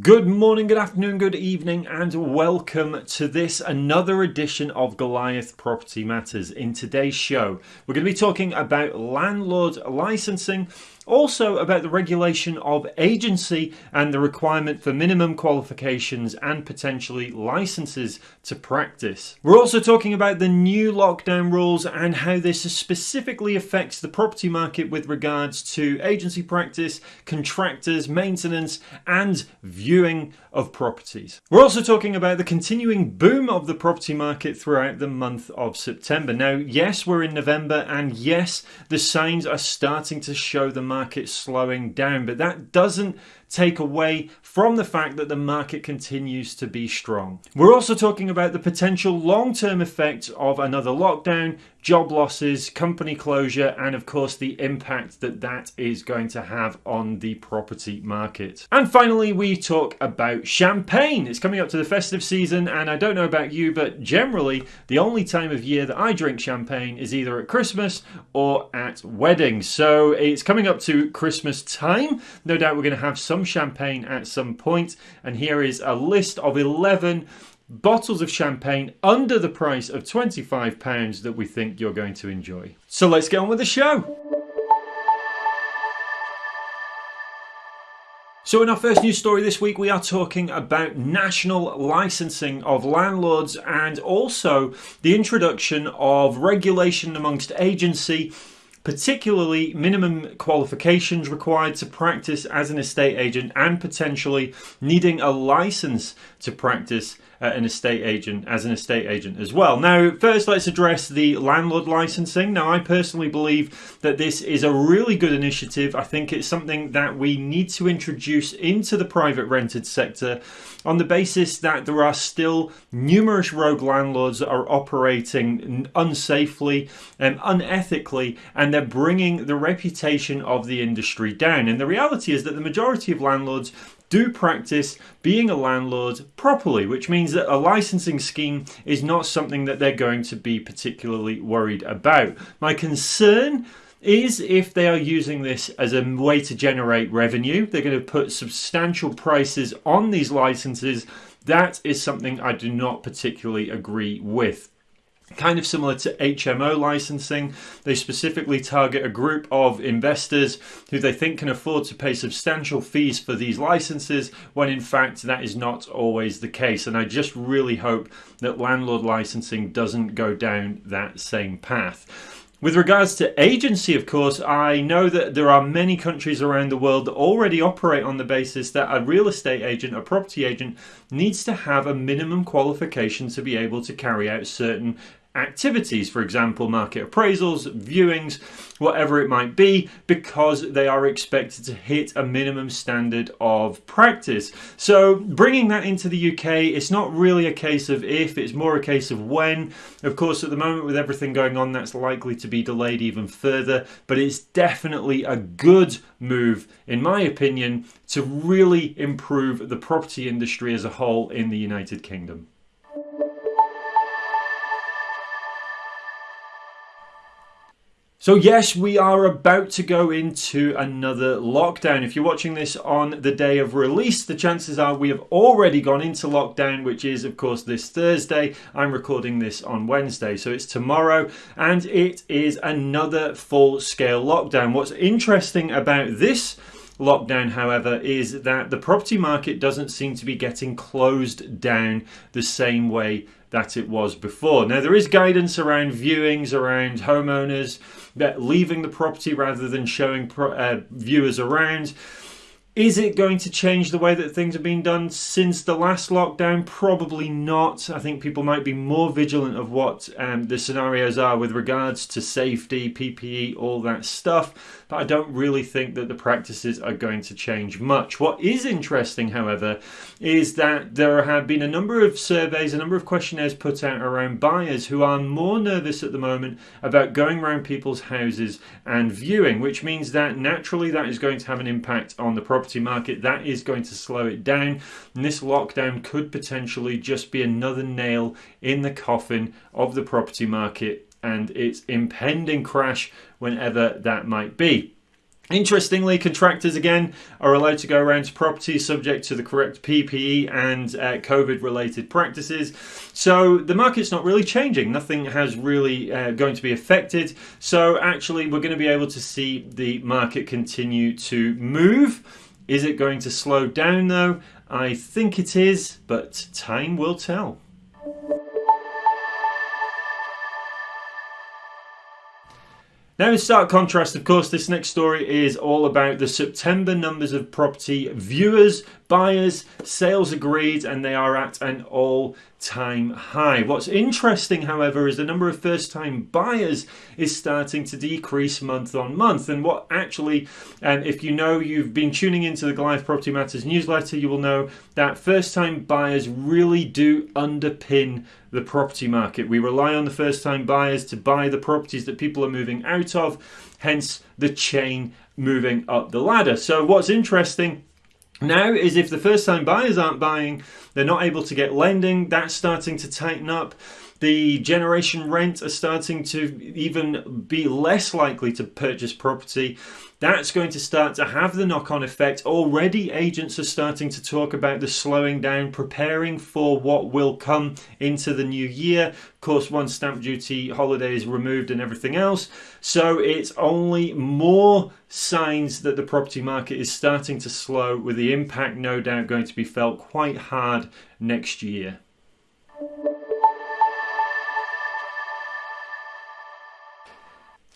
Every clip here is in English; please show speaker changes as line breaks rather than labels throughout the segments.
Good morning, good afternoon, good evening, and welcome to this another edition of Goliath Property Matters. In today's show, we're going to be talking about landlord licensing also about the regulation of agency and the requirement for minimum qualifications and potentially licenses to practice. We're also talking about the new lockdown rules and how this specifically affects the property market with regards to agency practice, contractors, maintenance, and viewing of properties. We're also talking about the continuing boom of the property market throughout the month of September. Now, yes, we're in November, and yes, the signs are starting to show the market market slowing down, but that doesn't take away from the fact that the market continues to be strong. We're also talking about the potential long term effects of another lockdown, job losses, company closure, and of course the impact that that is going to have on the property market. And finally, we talk about champagne. It's coming up to the festive season, and I don't know about you, but generally, the only time of year that I drink champagne is either at Christmas or at weddings. So it's coming up to Christmas time. No doubt we're going to have some some champagne at some point, and here is a list of 11 bottles of champagne under the price of £25 that we think you're going to enjoy. So let's get on with the show. So, in our first news story this week, we are talking about national licensing of landlords and also the introduction of regulation amongst agency particularly minimum qualifications required to practice as an estate agent and potentially needing a license to practice Uh, an estate agent as an estate agent as well. Now, first, let's address the landlord licensing. Now, I personally believe that this is a really good initiative. I think it's something that we need to introduce into the private rented sector on the basis that there are still numerous rogue landlords that are operating unsafely and unethically, and they're bringing the reputation of the industry down. And the reality is that the majority of landlords do practice being a landlord properly, which means that a licensing scheme is not something that they're going to be particularly worried about. My concern is if they are using this as a way to generate revenue, they're going to put substantial prices on these licenses. That is something I do not particularly agree with kind of similar to HMO licensing. They specifically target a group of investors who they think can afford to pay substantial fees for these licenses, when in fact that is not always the case. And I just really hope that landlord licensing doesn't go down that same path. With regards to agency, of course, I know that there are many countries around the world that already operate on the basis that a real estate agent, a property agent, needs to have a minimum qualification to be able to carry out certain activities, for example, market appraisals, viewings, whatever it might be, because they are expected to hit a minimum standard of practice. So, bringing that into the UK, it's not really a case of if, it's more a case of when. Of course, at the moment, with everything going on, that's likely to be delayed even further, but it's definitely a good move, in my opinion, to really improve the property industry as a whole in the United Kingdom. So, yes, we are about to go into another lockdown. If you're watching this on the day of release, the chances are we have already gone into lockdown, which is, of course, this Thursday. I'm recording this on Wednesday, so it's tomorrow, and it is another full scale lockdown. What's interesting about this lockdown, however, is that the property market doesn't seem to be getting closed down the same way that it was before. Now, there is guidance around viewings, around homeowners leaving the property rather than showing pro- uh, viewers around. Is it going to change the way that things have been done since the last lockdown? Probably not. I think people might be more vigilant of what um, the scenarios are with regards to safety, PPE, all that stuff. But I don't really think that the practices are going to change much. What is interesting, however, is that there have been a number of surveys, a number of questionnaires put out around buyers who are more nervous at the moment about going around people's houses and viewing, which means that naturally that is going to have an impact on the property property market, that is going to slow it down. And this lockdown could potentially just be another nail in the coffin of the property market and its impending crash whenever that might be. Interestingly, contractors again are allowed to go around to properties subject to the correct PPE and uh, COVID related practices. So the market's not really changing. Nothing has really uh, going to be affected. So actually, we're going to be able to see the market continue to move. Is it going to slow down though? I think it is, but time will tell. Now, in stark contrast, of course, this next story is all about the September numbers of property viewers, buyers, sales agreed, and they are at an all time high. What's interesting, however, is the number of first time buyers is starting to decrease month on month. And what actually, and if you know you've been tuning into the Goliath Property Matters newsletter, you will know that first time buyers really do underpin the property market. We rely on the first time buyers to buy the properties that people are moving out of, hence the chain moving up the ladder. So, what's interesting now is if the first time buyers aren't buying, they're not able to get lending, that's starting to tighten up. The generation rent are starting to even be less likely to purchase property. That's going to start to have the knock on effect. Already, agents are starting to talk about the slowing down, preparing for what will come into the new year. Of course, once stamp duty holiday is removed and everything else. So, it's only more signs that the property market is starting to slow, with the impact no doubt going to be felt quite hard next year.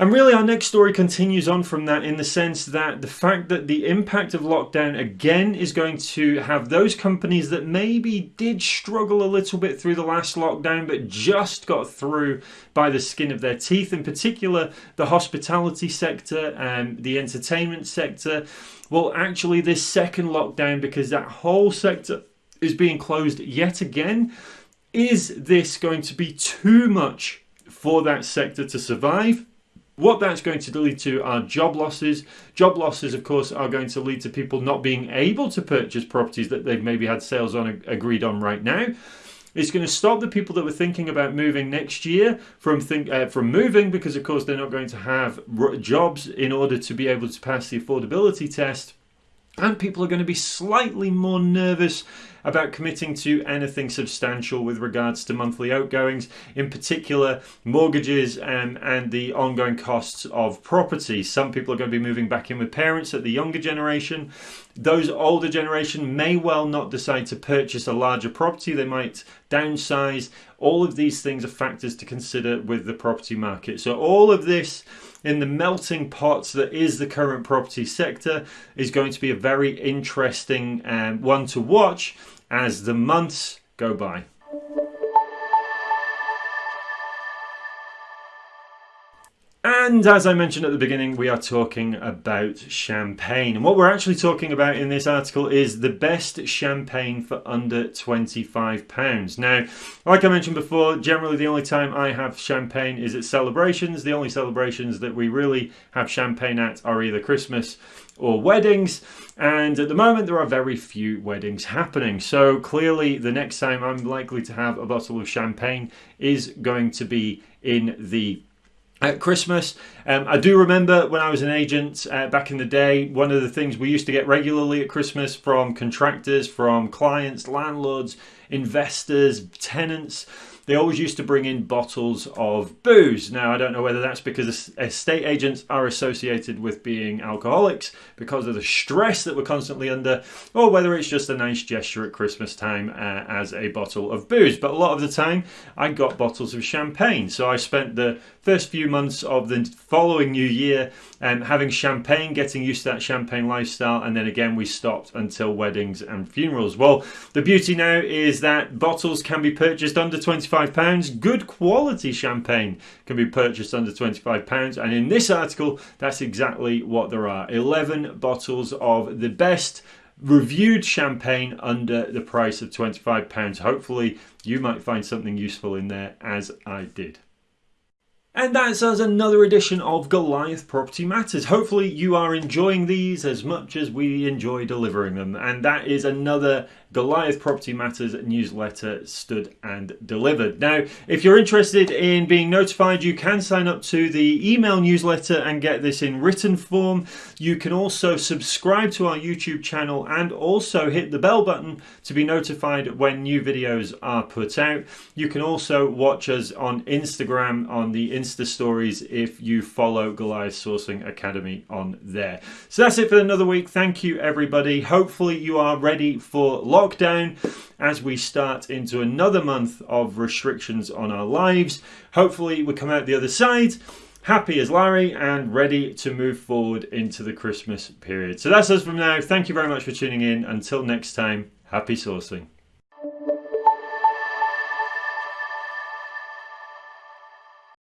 And really, our next story continues on from that in the sense that the fact that the impact of lockdown again is going to have those companies that maybe did struggle a little bit through the last lockdown but just got through by the skin of their teeth, in particular the hospitality sector and the entertainment sector. Well, actually, this second lockdown, because that whole sector is being closed yet again, is this going to be too much for that sector to survive? What that's going to lead to are job losses. Job losses, of course, are going to lead to people not being able to purchase properties that they've maybe had sales on agreed on right now. It's going to stop the people that were thinking about moving next year from think uh, from moving because, of course, they're not going to have jobs in order to be able to pass the affordability test. And people are going to be slightly more nervous about committing to anything substantial with regards to monthly outgoings, in particular mortgages um, and the ongoing costs of property. Some people are going to be moving back in with parents at the younger generation. Those older generation may well not decide to purchase a larger property, they might downsize. All of these things are factors to consider with the property market. So, all of this in the melting pot that is the current property sector is going to be a very interesting um, one to watch as the months go by. And as I mentioned at the beginning, we are talking about champagne. And what we're actually talking about in this article is the best champagne for under £25. Now, like I mentioned before, generally the only time I have champagne is at celebrations. The only celebrations that we really have champagne at are either Christmas or weddings. And at the moment, there are very few weddings happening. So clearly, the next time I'm likely to have a bottle of champagne is going to be in the at Christmas. Um, I do remember when I was an agent uh, back in the day, one of the things we used to get regularly at Christmas from contractors, from clients, landlords, investors, tenants they always used to bring in bottles of booze. Now, I don't know whether that's because estate agents are associated with being alcoholics because of the stress that we're constantly under, or whether it's just a nice gesture at Christmas time uh, as a bottle of booze. But a lot of the time, I got bottles of champagne. So I spent the first few months of the following new year um, having champagne, getting used to that champagne lifestyle, and then again, we stopped until weddings and funerals. Well, the beauty now is that bottles can be purchased under 25 £25. Good quality champagne can be purchased under £25. And in this article, that's exactly what there are 11 bottles of the best reviewed champagne under the price of £25. Hopefully, you might find something useful in there, as I did. And that's us another edition of Goliath Property Matters. Hopefully, you are enjoying these as much as we enjoy delivering them. And that is another Goliath Property Matters newsletter stood and delivered. Now, if you're interested in being notified, you can sign up to the email newsletter and get this in written form. You can also subscribe to our YouTube channel and also hit the bell button to be notified when new videos are put out. You can also watch us on Instagram on the Insta stories if you follow Goliath Sourcing Academy on there. So that's it for another week. Thank you, everybody. Hopefully, you are ready for lockdown as we start into another month of restrictions on our lives. Hopefully, we come out the other side happy as Larry and ready to move forward into the Christmas period. So that's us from now. Thank you very much for tuning in. Until next time, happy sourcing.